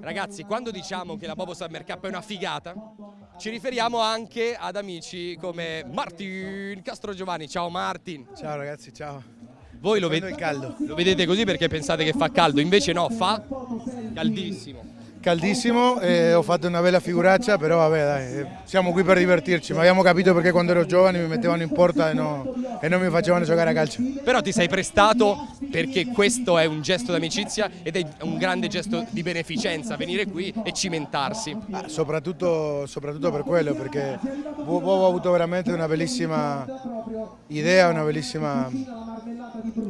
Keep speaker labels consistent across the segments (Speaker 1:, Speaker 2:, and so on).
Speaker 1: Ragazzi, quando diciamo che la Bobo Summer Cup è una figata, ci riferiamo anche ad amici come Martin Castro Giovanni. Ciao Martin.
Speaker 2: Ciao ragazzi, ciao.
Speaker 1: Voi lo, ved- lo vedete così perché pensate che fa caldo, invece no, fa caldissimo.
Speaker 2: Caldissimo, eh, ho fatto una bella figuraccia, però vabbè dai, eh, siamo qui per divertirci, ma abbiamo capito perché quando ero giovane mi mettevano in porta e, no- e non mi facevano giocare a calcio.
Speaker 1: Però ti sei prestato perché questo è un gesto d'amicizia ed è un grande gesto di beneficenza, venire qui e cimentarsi.
Speaker 2: Ah, soprattutto, soprattutto per quello, perché Bobo ha avuto veramente una bellissima idea, una bellissima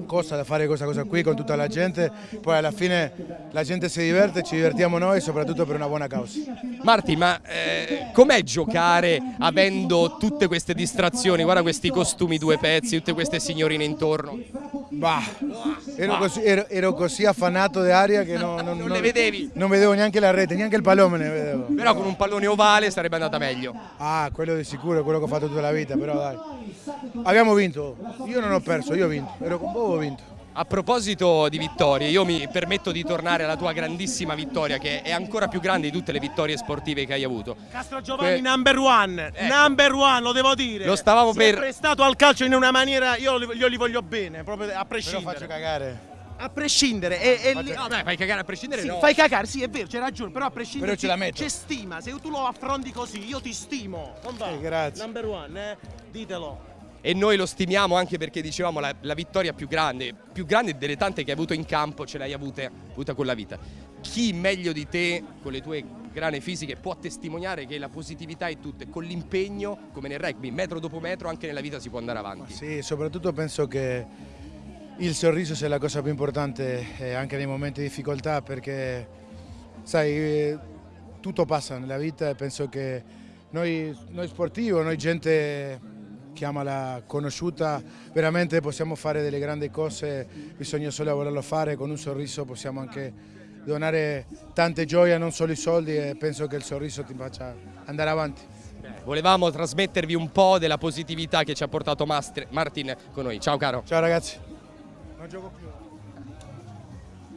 Speaker 2: cosa da fare questa cosa qui con tutta la gente, poi alla fine la gente si diverte, ci divertiamo noi soprattutto per una buona causa.
Speaker 1: Marti, ma eh, com'è giocare avendo tutte queste distrazioni? Guarda questi costumi due pezzi, tutte queste signorine intorno.
Speaker 2: Bah, ero così, ero- ero così affanato di aria che no- non,
Speaker 1: Non le vedevi?
Speaker 2: Non vedevo neanche la rete, neanche il pallone ne vedevo.
Speaker 1: Però con un pallone ovale sarebbe andata meglio.
Speaker 2: Ah, quello di sicuro, è quello che ho fatto tutta la vita, però dai. Abbiamo vinto, io non ho perso, io ho vinto, ero con Bobo, ho vinto.
Speaker 1: A proposito di vittorie, io mi permetto di tornare alla tua grandissima vittoria, che è ancora più grande di tutte le vittorie sportive che hai avuto.
Speaker 3: Castro Giovanni
Speaker 1: Que-
Speaker 3: number one,
Speaker 1: Ecco.
Speaker 3: number one, lo devo dire.
Speaker 1: Lo stavamo
Speaker 3: Si
Speaker 1: per-
Speaker 3: è prestato al calcio in una maniera, io, li- io li voglio bene, proprio a
Speaker 2: Però
Speaker 3: prescindere.
Speaker 2: faccio cagare.
Speaker 3: A prescindere, e, e lì-
Speaker 1: No, dai, fai cagare a prescindere.
Speaker 3: sì,
Speaker 1: no.
Speaker 3: fai cagare, sì è vero, c'hai ragione, però a prescindere
Speaker 2: Però ce la
Speaker 3: c'è-
Speaker 2: metto.
Speaker 3: c'è stima, se tu lo affronti così, io ti stimo. Non va?
Speaker 2: Eh, grazie.
Speaker 3: Number one, eh? Ditelo.
Speaker 1: E noi lo stimiamo anche perché dicevamo la, la vittoria più grande, più grande delle tante che hai avuto in campo, ce l'hai avute- avuta con la vita. Chi meglio di te, con le tue grane fisiche, può testimoniare che la positività è tutta e con l'impegno, come nel rugby, metro dopo metro, anche nella vita si può andare avanti.
Speaker 2: Sì, soprattutto penso che il sorriso sia la cosa più importante eh, anche nei momenti di difficoltà perché, sai, eh, tutto passa nella vita e penso che noi, noi sportivi, noi gente chiamala conosciuta, veramente possiamo fare delle grandi cose, bisogna solo volerlo fare, con un sorriso possiamo anche donare tante gioie, non solo i soldi e penso che il sorriso ti faccia andare avanti.
Speaker 1: Volevamo trasmettervi un po' della positività che ci ha portato Martin con noi. Ciao caro.
Speaker 2: Ciao ragazzi. Non gioco più.